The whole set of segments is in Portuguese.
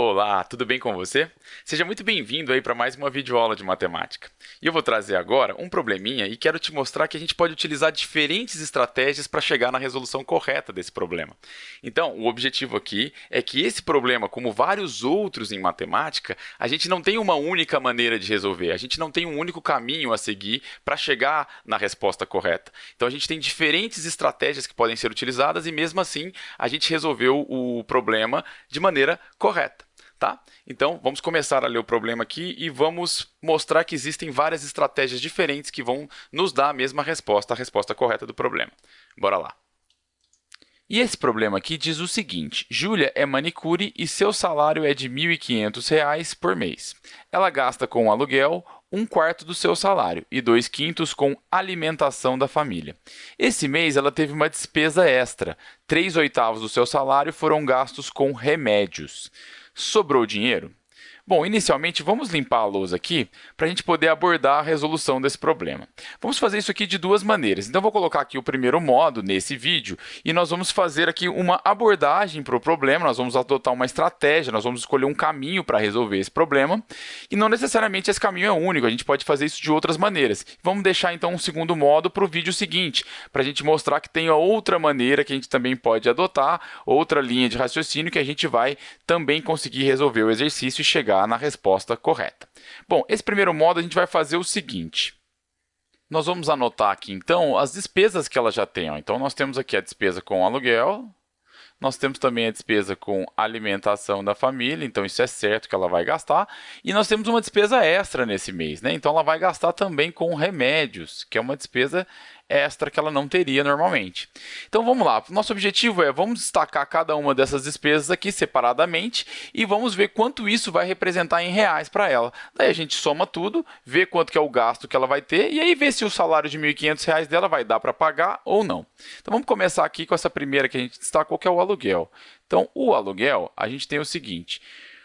Olá, tudo bem com você? Seja muito bem-vindo aí para mais uma videoaula de matemática. E eu vou trazer agora um probleminha e quero te mostrar que a gente pode utilizar diferentes estratégias para chegar na resolução correta desse problema. Então, o objetivo aqui é que esse problema, como vários outros em matemática, a gente não tem uma única maneira de resolver, a gente não tem um único caminho a seguir para chegar na resposta correta. Então, a gente tem diferentes estratégias que podem ser utilizadas e, mesmo assim, a gente resolveu o problema de maneira correta. Tá? Então, vamos começar a ler o problema aqui e vamos mostrar que existem várias estratégias diferentes que vão nos dar a mesma resposta, a resposta correta do problema. Bora lá. E esse problema aqui diz o seguinte, Júlia é manicure e seu salário é de R$ 1.500 por mês. Ela gasta com aluguel um quarto do seu salário e dois quintos com alimentação da família. Esse mês, ela teve uma despesa extra. Três oitavos do seu salário foram gastos com remédios. Sobrou dinheiro? Bom, inicialmente, vamos limpar a lousa aqui para a gente poder abordar a resolução desse problema. Vamos fazer isso aqui de duas maneiras. Então, vou colocar aqui o primeiro modo nesse vídeo e nós vamos fazer aqui uma abordagem para o problema, nós vamos adotar uma estratégia, nós vamos escolher um caminho para resolver esse problema e não necessariamente esse caminho é único, a gente pode fazer isso de outras maneiras. Vamos deixar, então, um segundo modo para o vídeo seguinte, para a gente mostrar que tem outra maneira que a gente também pode adotar, outra linha de raciocínio que a gente vai também conseguir resolver o exercício e chegar chegar na resposta correta. Bom, esse primeiro modo a gente vai fazer o seguinte. Nós vamos anotar aqui, então, as despesas que ela já tem. Então, nós temos aqui a despesa com aluguel, nós temos também a despesa com alimentação da família, então isso é certo que ela vai gastar. E nós temos uma despesa extra nesse mês, né? Então, ela vai gastar também com remédios, que é uma despesa extra que ela não teria normalmente. Então vamos lá, nosso objetivo é, vamos destacar cada uma dessas despesas aqui separadamente e vamos ver quanto isso vai representar em reais para ela. Daí a gente soma tudo, vê quanto que é o gasto que ela vai ter e aí vê se o salário de R$ 1.500 dela vai dar para pagar ou não. Então vamos começar aqui com essa primeira que a gente destacou, que é o aluguel. Então o aluguel, a gente tem o seguinte,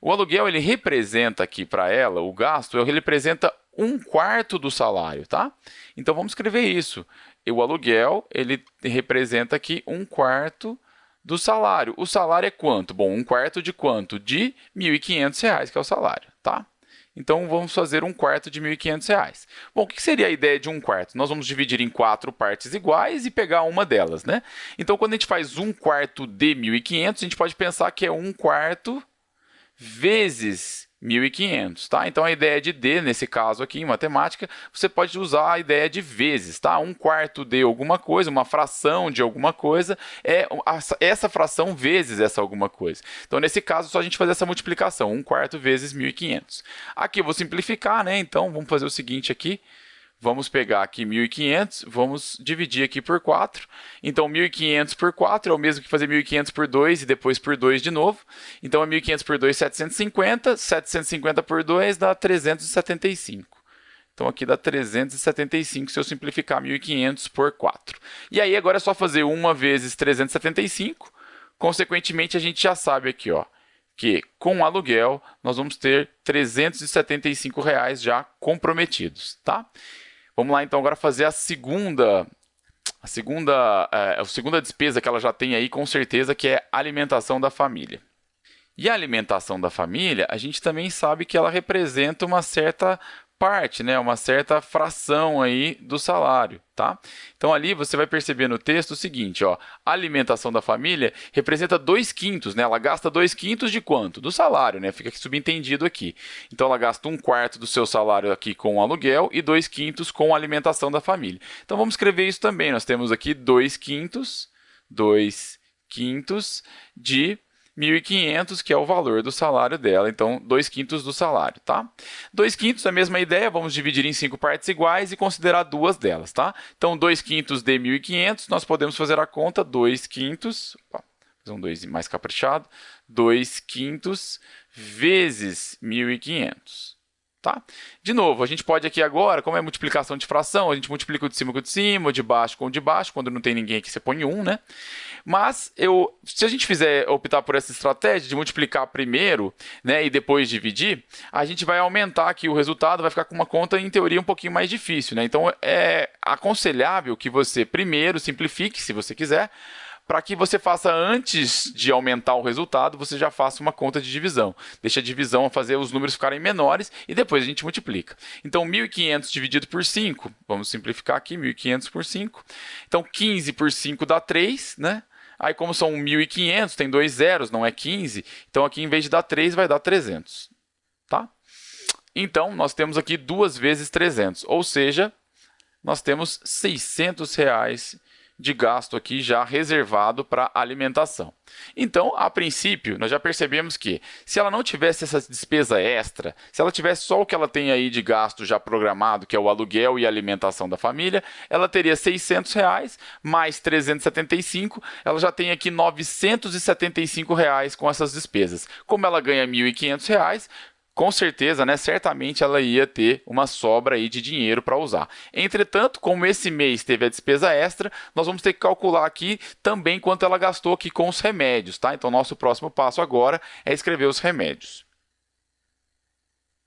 o aluguel ele representa aqui para ela, o gasto, ele representa um quarto do salário, tá? Então, vamos escrever isso. O aluguel, ele representa aqui um quarto do salário. O salário é quanto? Bom, um quarto de quanto? De R$ 1.500, que é o salário, tá? Então, vamos fazer um quarto de R$ 1.500. Bom, o que seria a ideia de um quarto? Nós vamos dividir em quatro partes iguais e pegar uma delas, né? Então, quando a gente faz um quarto de 1.500, a gente pode pensar que é um quarto vezes 1.500, tá? Então, a ideia de D, nesse caso aqui, em matemática, você pode usar a ideia de vezes, tá? Um quarto de alguma coisa, uma fração de alguma coisa, é essa fração vezes essa alguma coisa. Então, nesse caso, só a gente fazer essa multiplicação, um quarto vezes 1.500. Aqui eu vou simplificar, né? Então, vamos fazer o seguinte aqui, Vamos pegar aqui 1.500, vamos dividir aqui por 4. Então, 1.500 por 4 é o mesmo que fazer 1.500 por 2 e depois por 2 de novo. Então, é 1.500 por 2, 750. 750 por 2 dá 375. Então, aqui dá 375 se eu simplificar 1.500 por 4. E aí, agora é só fazer 1 vezes 375. Consequentemente, a gente já sabe aqui, ó, que com aluguel nós vamos ter 375 reais já comprometidos, tá? Vamos lá, então, agora fazer a segunda, a segunda, é, a segunda despesa que ela já tem aí, com certeza, que é alimentação da família. E a alimentação da família, a gente também sabe que ela representa uma certa parte, né, uma certa fração aí do salário, tá? Então ali você vai perceber no texto o seguinte, ó, a alimentação da família representa 2 quintos, né? Ela gasta 2 quintos de quanto? Do salário, né? Fica subentendido aqui. Então ela gasta um quarto do seu salário aqui com o aluguel e 2 quintos com a alimentação da família. Então vamos escrever isso também. Nós temos aqui 2 quintos, 2 quintos de 1.500, que é o valor do salário dela, então 2 quintos do salário, tá? 2 quintos, a mesma ideia, vamos dividir em cinco partes iguais e considerar duas delas, tá? Então, 2 quintos de 1.500, nós podemos fazer a conta 2 quintos, opa, fazer um 2 mais caprichado, 2 quintos vezes 1.500. Tá? De novo, a gente pode aqui agora, como é multiplicação de fração, a gente multiplica o de cima com o de cima, o de baixo com o de baixo, quando não tem ninguém aqui você põe 1, um, né? Mas eu, se a gente fizer optar por essa estratégia de multiplicar primeiro né, e depois dividir, a gente vai aumentar aqui o resultado, vai ficar com uma conta, em teoria, um pouquinho mais difícil. Né? Então, é aconselhável que você primeiro simplifique, se você quiser, para que você faça antes de aumentar o resultado, você já faça uma conta de divisão. Deixa a divisão fazer os números ficarem menores e depois a gente multiplica. Então, 1.500 dividido por 5, vamos simplificar aqui, 1.500 por 5. Então, 15 por 5 dá 3, né? Aí, como são 1.500, tem dois zeros, não é 15. Então, aqui, em vez de dar 3, vai dar 300. Tá? Então, nós temos aqui 2 vezes 300, ou seja, nós temos 600 reais de gasto aqui já reservado para alimentação. Então, a princípio, nós já percebemos que se ela não tivesse essa despesa extra, se ela tivesse só o que ela tem aí de gasto já programado, que é o aluguel e alimentação da família, ela teria 600 reais mais 375, ela já tem aqui 975 reais com essas despesas. Como ela ganha 1.500 reais, com certeza, né, certamente ela ia ter uma sobra aí de dinheiro para usar. Entretanto, como esse mês teve a despesa extra, nós vamos ter que calcular aqui também quanto ela gastou aqui com os remédios, tá? Então, nosso próximo passo agora é escrever os remédios.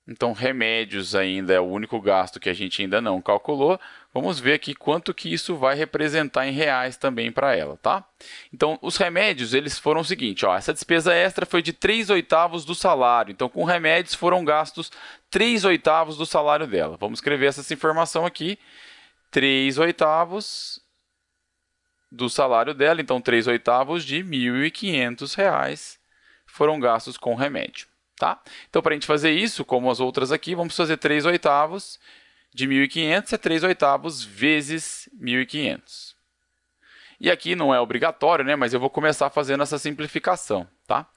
Então, remédios ainda é o único gasto que a gente ainda não calculou. Vamos ver aqui quanto que isso vai representar em reais também para ela, tá? Então, os remédios, eles foram o seguinte, ó, essa despesa extra foi de 3 oitavos do salário. Então, com remédios foram gastos 3 oitavos do salário dela. Vamos escrever essa informação aqui. 3 oitavos do salário dela, então 3 oitavos de R$ 1.500 foram gastos com remédio. Tá? Então, para a gente fazer isso, como as outras aqui, vamos fazer 3 oitavos de 1.500 é 3 oitavos vezes 1.500. E aqui não é obrigatório, né? mas eu vou começar fazendo essa simplificação. Tá?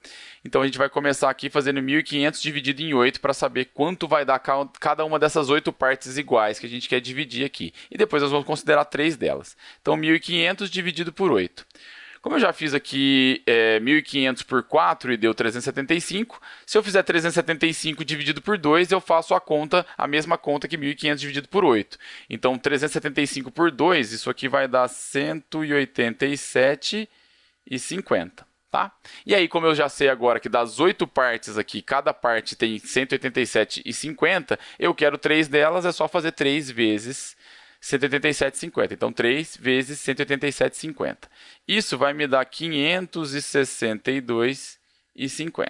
Então, a gente vai começar aqui fazendo 1.500 dividido em 8 para saber quanto vai dar cada uma dessas oito partes iguais que a gente quer dividir aqui. E depois nós vamos considerar três delas. Então, 1.500 dividido por 8. Como eu já fiz aqui é, 1.500 por 4 e deu 375, se eu fizer 375 dividido por 2, eu faço a conta, a mesma conta que 1.500 dividido por 8. Então, 375 por 2, isso aqui vai dar 187,50. Tá? E aí, como eu já sei agora que das oito partes aqui, cada parte tem 187,50, eu quero três delas, é só fazer 3 vezes 187,50. Então, 3 vezes 187,50. Isso vai me dar 562,50.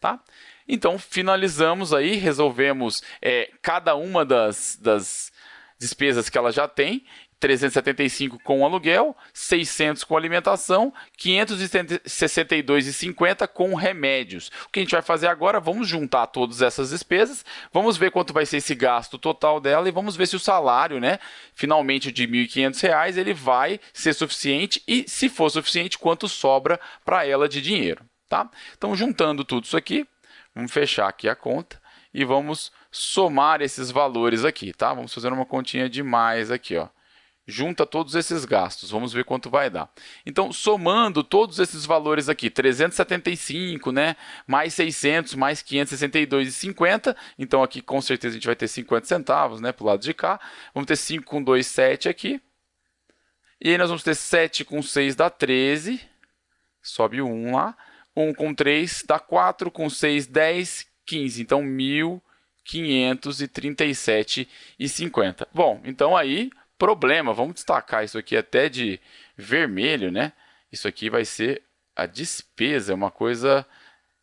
Tá? Então, finalizamos aí, resolvemos é, cada uma das, das despesas que ela já tem 375 com aluguel, 600 com alimentação, 562,50 com remédios. O que a gente vai fazer agora, vamos juntar todas essas despesas, vamos ver quanto vai ser esse gasto total dela e vamos ver se o salário, né, finalmente de R$ 1.500, ele vai ser suficiente e, se for suficiente, quanto sobra para ela de dinheiro. Tá? Então, juntando tudo isso aqui, vamos fechar aqui a conta e vamos somar esses valores aqui, tá? Vamos fazer uma continha de mais aqui, ó junta todos esses gastos. Vamos ver quanto vai dar. Então, somando todos esses valores aqui, 375, né, mais 600, mais 562,50, então aqui com certeza a gente vai ter 50 centavos, né, para o lado de cá. Vamos ter 5 com 2, 7 aqui. E aí nós vamos ter 7 com 6 dá 13, sobe o 1 lá. 1 com 3 dá 4, com 6, 10, 15. Então, 1.537,50. Bom, então aí problema. Vamos destacar isso aqui até de vermelho, né? Isso aqui vai ser a despesa, é uma coisa,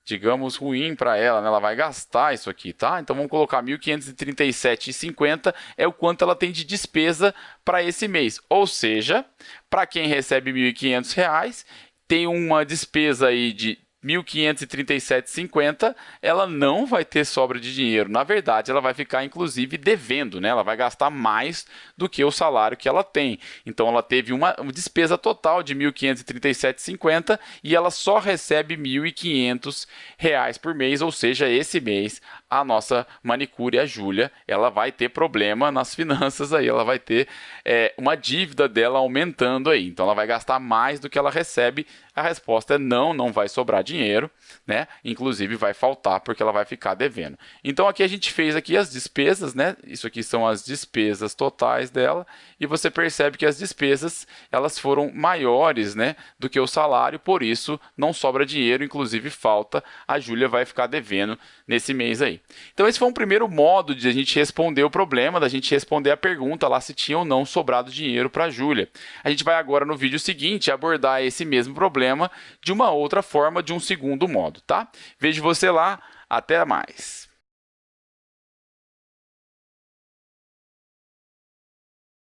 digamos, ruim para ela, né? Ela vai gastar isso aqui, tá? Então vamos colocar 1.537,50 é o quanto ela tem de despesa para esse mês. Ou seja, para quem recebe R$ 1.500, tem uma despesa aí de 1.537,50, ela não vai ter sobra de dinheiro. Na verdade, ela vai ficar, inclusive, devendo, né? Ela vai gastar mais do que o salário que ela tem. Então, ela teve uma, despesa total de 1.537,50 e ela só recebe R$ 1.500 por mês, ou seja, esse mês a nossa manicure, a Júlia, ela vai ter problema nas finanças aí, ela vai ter é, uma dívida dela aumentando aí. Então, ela vai gastar mais do que ela recebe A resposta é não, não vai sobrar dinheiro, né? Inclusive vai faltar porque ela vai ficar devendo. Então aqui a gente fez aqui as despesas, né? Isso aqui são as despesas totais dela e você percebe que as despesas elas foram maiores, né, do que o salário, por isso não sobra dinheiro, inclusive falta, a Júlia vai ficar devendo nesse mês aí. Então esse foi um primeiro modo de a gente responder o problema, da gente responder a pergunta lá se tinha ou não sobrado dinheiro para a Júlia. A gente vai agora no vídeo seguinte abordar esse mesmo problema de uma outra forma, de um segundo modo, tá? Vejo você lá, até mais.